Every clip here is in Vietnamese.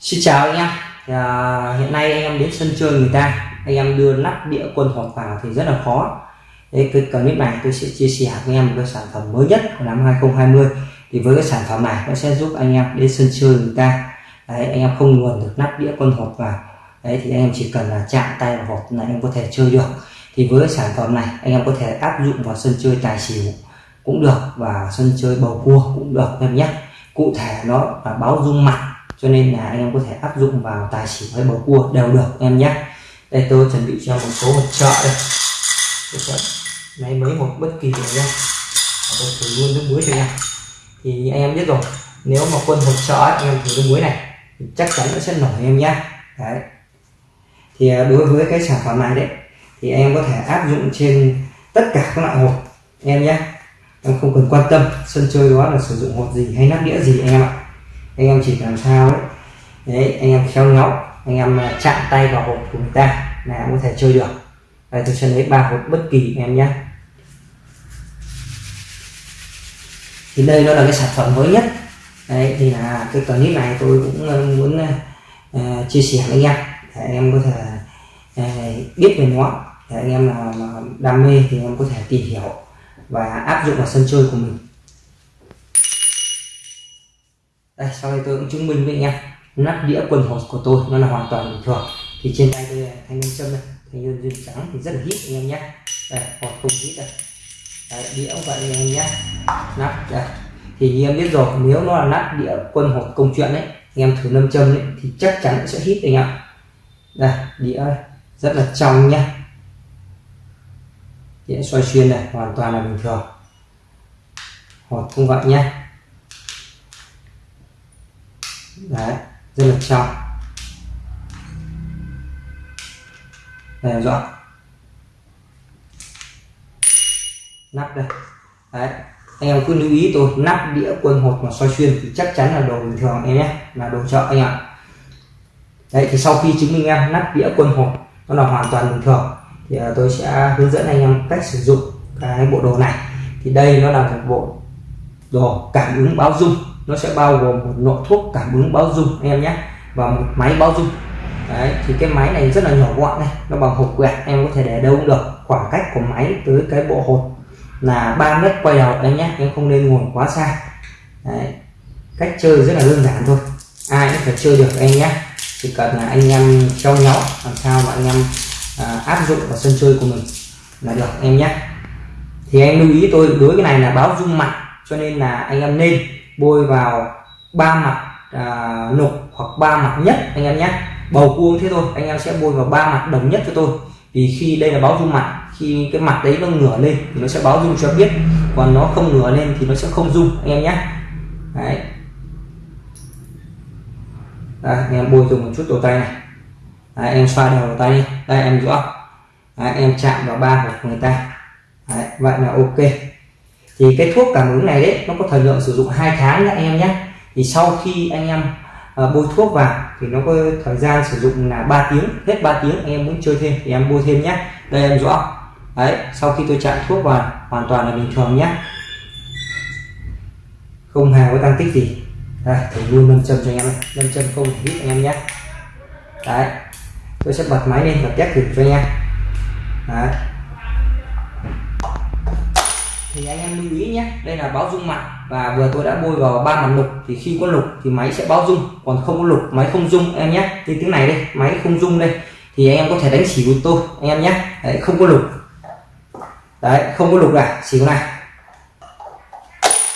Xin chào anh em. À, hiện nay anh em đến sân chơi người ta anh em đưa nắp đĩa quân hột vào thì rất là khó. Đấy, cái clip này tôi sẽ chia sẻ với anh em một cái sản phẩm mới nhất của năm 2020 thì với cái sản phẩm này nó sẽ giúp anh em đến sân chơi người ta. Đấy, anh em không luồn được nắp đĩa quân hột vào. Đấy, thì anh em chỉ cần là chạm tay vào hộp là anh em có thể chơi được. Thì với cái sản phẩm này anh em có thể áp dụng vào sân chơi tài xỉu cũng được và sân chơi bầu cua cũng được em nhé. Cụ thể nó là báo dung mặt cho nên là anh em có thể áp dụng vào tài xỉu hay bầu cua đều được em nhé. Đây, tôi chuẩn bị cho một số hột trợ đây. Tôi sẽ lấy mấy một, bất kỳ gì nhé. Tôi thử luôn nước muối cho em thì anh em biết rồi, nếu mà quân hột trợ anh em thử nước muối này, thì chắc chắn nó sẽ nổi em nhé. Đấy. Thì à, đối với cái sản phẩm này đấy, thì anh em có thể áp dụng trên tất cả các loại hột em nhé. Em không cần quan tâm, sân chơi đó là sử dụng hột gì hay nắp đĩa gì, anh em ạ anh em chỉ làm sao đấy, đấy anh em khéo léo anh em à, chạm tay vào hộp của người ta là em có thể chơi được. Đây tôi sẽ lấy ba hộp bất kỳ em nhé. Thì đây nó là cái sản phẩm mới nhất. Đấy thì là cái clip này tôi cũng à, muốn uh, chia sẻ với anh em để anh em có thể uh, biết về nó. Để anh em nào mà đam mê thì anh em có thể tìm hiểu và áp dụng vào sân chơi của mình. Đây sau đây tôi cũng chứng minh với anh em. Nắp đĩa quần hột của tôi nó là hoàn toàn bình thường. Thì trên tay tôi thanh ngân châm đây. Thanh ngân duyên trắng thì rất là hít anh em nhé. Đây hột không hít đây. Đấy, đĩa cũng vậy anh em nhé. Nắp đây. Thì như em biết rồi nếu nó là nắp đĩa quân hột công chuyện đấy anh em thử nâm châm đấy thì chắc chắn sẽ hít anh em đây đĩa rất là trong nhé. Đĩa xoay xuyên này hoàn toàn là bình thường. Hột cũng vậy nhé. Đấy, rất là trong đây rõ nắp đây. Đấy, anh em cứ lưu ý tôi, nắp đĩa quân hột mà soi xuyên thì chắc chắn là đồ bình thường em nhé, là đồ chợ anh ạ. Đấy, thì sau khi chứng minh em nắp đĩa quân hột, nó là hoàn toàn bình thường, thì à, tôi sẽ hướng dẫn anh em cách sử dụng cái bộ đồ này. Thì đây nó là một bộ đồ cảm ứng báo dung nó sẽ bao gồm một nội thuốc cảm ứng báo dung anh em nhé và một máy báo dung đấy thì cái máy này rất là nhỏ gọn này nó bằng hộp quẹt em có thể để đâu cũng được. Khoảng cách của máy tới cái bộ hột là 3 mét quay đầu anh nhé em không nên ngồi quá xa. Đấy. cách chơi rất là đơn giản thôi ai cũng phải chơi được anh nhé. Chỉ cần là anh em trao nhau làm sao mà anh em à, áp dụng vào sân chơi của mình là được em nhé. Thì em lưu ý tôi đối cái này là báo dung mặt cho nên là anh em nên bôi vào ba mặt à, nục hoặc ba mặt nhất anh em nhé. Bầu cua thế thôi anh em sẽ bôi vào ba mặt đồng nhất cho tôi. Vì khi đây là báo dung mặt khi cái mặt đấy nó ngửa lên thì nó sẽ báo dung cho biết còn nó không ngửa lên thì nó sẽ không dung anh em nhé. Đấy. Đây, anh em bôi dùng một chút đầu tay này. Đấy, em xoa đều đầu tay đi. Đây em rõ đấy, em chạm vào ba của người ta. Đấy, vậy là ok thì cái thuốc cảm ứng này đấy nó có thời lượng sử dụng hai tháng nhé anh em nhé. Thì sau khi anh em uh, bôi thuốc vào thì nó có thời gian sử dụng là 3 tiếng hết 3 tiếng anh em muốn chơi thêm thì em bôi thêm nhé. Đây em rõ. Đấy sau khi tôi chạm thuốc vào hoàn toàn là bình thường nhé. Không hề có tăng tích gì. Đây thử luôn nâng châm cho anh em nâng châm không hít anh em nhé. Đấy tôi sẽ bật máy lên và test thử cho anh em. Đấy thì anh em lưu ý nhé. Đây là báo dung mặt và vừa tôi đã bôi vào ba mặt lục thì khi có lục thì máy sẽ báo dung còn không có lục máy không dung em nhé. Như tiếng này đây máy không dung đây thì anh em có thể đánh xỉu tôi anh em nhé. Đấy, không có lục. Đấy không có lục này xỉu này.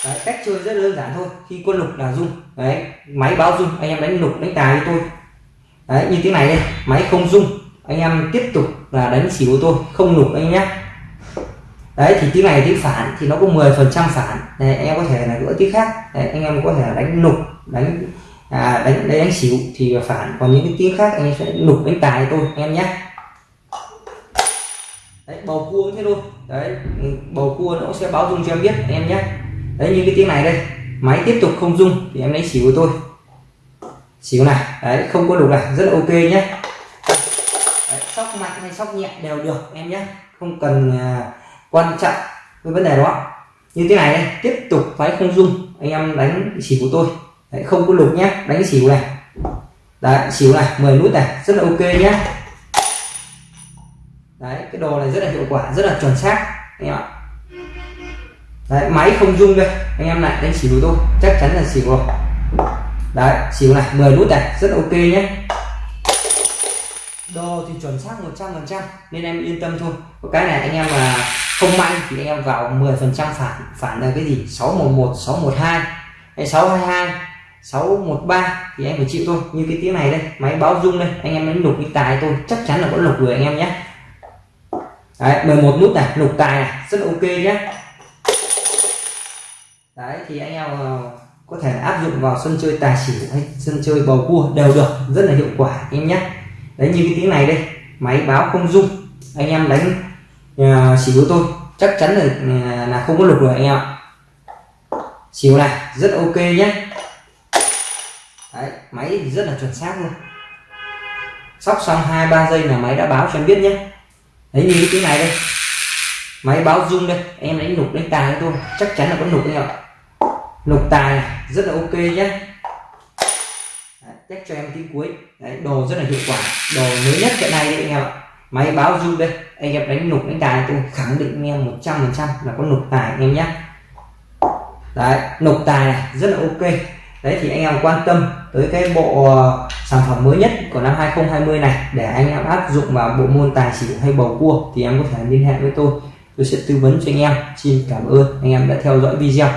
Đấy, cách chơi rất đơn giản thôi khi có lục là dung. Đấy máy báo dung anh em đánh lục đánh tài với tôi. Đấy như tiếng này đây máy không dung anh em tiếp tục là đánh xỉu tôi không lục anh nhé đấy thì tiếng này tiếng phản thì nó có 10 phần trăm phản. Đấy, anh em có thể là gỡ tiếng khác. Đấy, anh em có thể đánh nục đánh à, đánh đánh, đánh xỉu thì phản. Còn những cái tiếng khác anh em sẽ nục đánh tài tôi anh em nhé. Đấy, bầu cua thế thôi. Đấy ừ, bầu cua nó sẽ báo dung cho em biết anh em nhé. Đấy như cái tiếng này đây máy tiếp tục không dung thì em lấy xỉu của tôi. Xỉu này đấy không có đủ này rất là ok nhé. Đấy, sóc mạnh hay sóc nhẹ đều được em nhé. Không cần uh, quan trọng với vấn đề đó. Như thế này đây tiếp tục máy không dung anh em đánh xỉu của tôi. Đấy, không có lục nhé đánh xỉu này. Đấy xỉu này 10 nút này rất là ok nhé. Đấy cái đồ này rất là hiệu quả rất là chuẩn xác anh em ạ. Đấy máy không dung đây anh em lại đánh xỉu tôi chắc chắn là xỉu rồi đấy xỉu này 10 nút này rất là ok nhé. Đồ thì chuẩn xác 100% nên em yên tâm thôi. Có cái này anh em mà không may thì anh em vào 10% phản phản là cái gì? 611 612 hay 622 613 thì em phải chịu thôi. Như cái tiếng này đây, máy báo rung đây, anh em đánh lục cái tài tôi chắc chắn là có lục rồi anh em nhé. Đấy 11 nút này, lục tài này, rất là ok nhé. Đấy, thì anh em ờ, có thể áp dụng vào sân chơi tài xỉu hay sân chơi bầu cua đều được, rất là hiệu quả anh em nhé. Đấy, như cái tiếng này đây, máy báo không rung, anh em đánh uh, xỉu tôi chắc chắn là là không có lục rồi anh em ạ. Xỉu này rất ok nhé đấy máy thì rất là chuẩn xác luôn. Sóc xong hai ba giây là máy đã báo cho em biết nhé đấy như cái này đây. Máy báo rung đây em đánh lục đánh tài thôi chắc chắn là có lục anh ạ. Lục tài này rất là ok nhé chắc cho em tí cuối. Đấy đồ rất là hiệu quả đồ mới nhất hiện nay đấy anh em ạ máy báo rung đây. Anh em đánh nục đánh tài tôi khẳng định anh em 100 phần trăm là có nục tài anh em nhé. Đấy, nục tài này, rất là ok. Đấy, thì anh em quan tâm tới cái bộ ờ, sản phẩm mới nhất của năm 2020 này để anh em áp dụng vào bộ môn tài xỉu hay bầu cua thì em có thể liên hệ với tôi. Tôi sẽ tư vấn cho anh em. Xin cảm ơn. Anh em đã theo dõi video.